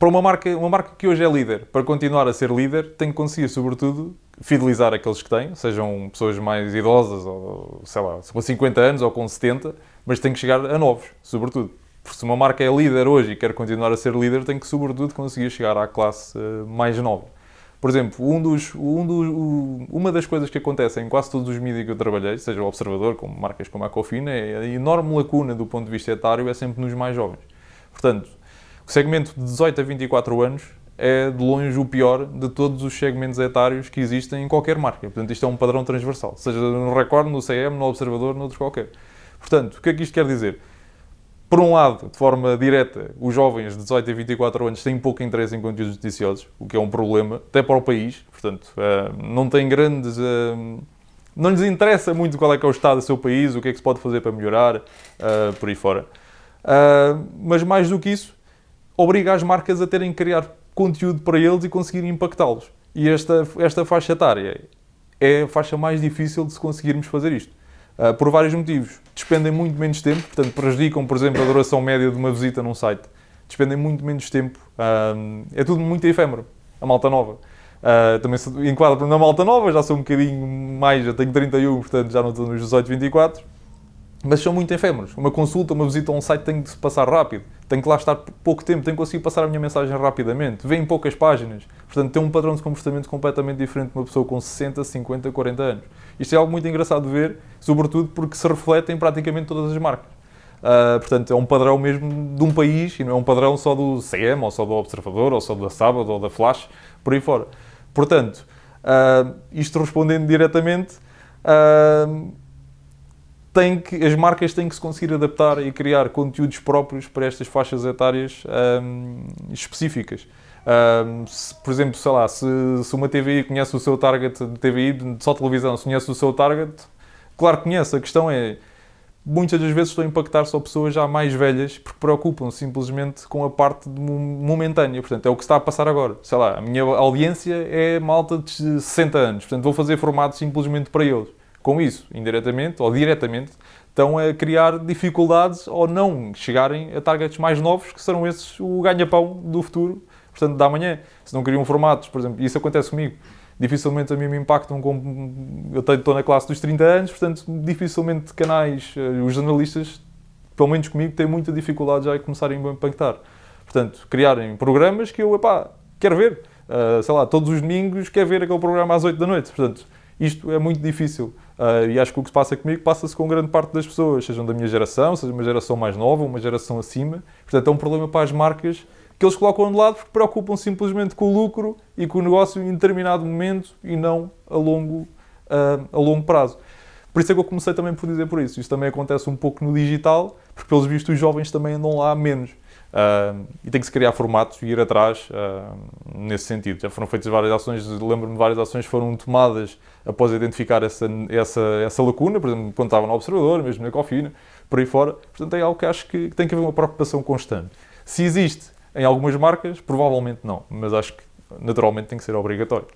para uma marca, uma marca que hoje é líder, para continuar a ser líder, tem que conseguir, sobretudo, fidelizar aqueles que têm, sejam pessoas mais idosas, ou sei lá, com 50 anos ou com 70, mas tem que chegar a novos, sobretudo. Porque se uma marca é líder hoje e quer continuar a ser líder, tem que, sobretudo, conseguir chegar à classe uh, mais nova. Por exemplo, um dos, um dos, uma das coisas que acontece em quase todos os mídias que eu trabalhei, seja o Observador, como marcas como a Cofina, é a enorme lacuna do ponto de vista etário é sempre nos mais jovens. Portanto, o segmento de 18 a 24 anos é de longe o pior de todos os segmentos etários que existem em qualquer marca. Portanto, isto é um padrão transversal, seja no Record, no CM, no Observador, noutros qualquer. Portanto, o que é que isto quer dizer? Por um lado, de forma direta, os jovens de 18 a 24 anos têm pouco interesse em conteúdos noticiosos, o que é um problema, até para o país. Portanto, eh, não têm grandes... Eh, não lhes interessa muito qual é que é o estado do seu país, o que é que se pode fazer para melhorar, eh, por aí fora. Mas mais do que isso, obriga as marcas a terem que criar conteúdo para eles e conseguirem impactá-los. E esta, esta faixa etária é a faixa mais difícil de se conseguirmos fazer isto. Uh, por vários motivos. Despendem muito menos tempo, portanto, prejudicam, por exemplo, a duração média de uma visita num site. Despendem muito menos tempo. Uh, é tudo muito efêmero. A malta nova. Uh, também se enquadro na malta nova, já sou um bocadinho mais, já tenho 31, portanto já não estou nos 18, 24 mas são muito efêmeros. Uma consulta, uma visita a um site tem de se passar rápido, tem que lá estar pouco tempo, tem que conseguir passar a minha mensagem rapidamente, vem poucas páginas. Portanto, tem um padrão de comportamento completamente diferente de uma pessoa com 60, 50, 40 anos. Isto é algo muito engraçado de ver, sobretudo porque se reflete em praticamente todas as marcas. Uh, portanto, é um padrão mesmo de um país e não é um padrão só do CM, ou só do Observador, ou só da Sábado, ou da Flash, por aí fora. Portanto, uh, isto respondendo diretamente, uh, tem que, as marcas têm que se conseguir adaptar e criar conteúdos próprios para estas faixas etárias um, específicas. Um, se, por exemplo, sei lá, se, se, uma TVI conhece o seu target de TVI, só televisão, se conhece o seu target, claro que conhece. A questão é, muitas das vezes estão a impactar só pessoas já mais velhas porque preocupam simplesmente com a parte momentânea. Portanto, é o que está a passar agora. Sei lá, a minha audiência é malta de 60 anos, portanto vou fazer formato simplesmente para eles com isso, indiretamente ou diretamente, estão a criar dificuldades ou não chegarem a targets mais novos, que serão esses o ganha-pão do futuro, portanto, da manhã. Se não criam formatos, por exemplo, isso acontece comigo, dificilmente a mim me impactam. Eu estou na classe dos 30 anos, portanto, dificilmente canais, eh, os jornalistas, pelo menos comigo, têm muita dificuldade já em começarem a impactar. Portanto, criarem programas que eu, epá, quero ver. Uh, sei lá, todos os domingos quero ver aquele programa às 8 da noite. Portanto, isto é muito difícil. Uh, e acho que o que se passa comigo passa-se com grande parte das pessoas, sejam da minha geração, seja uma geração mais nova, uma geração acima. Portanto, é um problema para as marcas que eles colocam de lado porque preocupam simplesmente com o lucro e com o negócio em determinado momento e não a longo, uh, a longo prazo. Por isso é que eu comecei também por dizer por isso. Isso também acontece um pouco no digital, porque pelos vistos os jovens também andam lá menos. Uh, e tem que se criar formatos e ir atrás uh, nesse sentido. Já foram feitas várias ações, lembro-me várias ações foram tomadas após identificar essa, essa, essa lacuna, por exemplo, quando estava no Observador, mesmo na Cofina, por aí fora. Portanto, é algo que acho que tem que haver uma preocupação constante. Se existe em algumas marcas, provavelmente não, mas acho que naturalmente tem que ser obrigatório.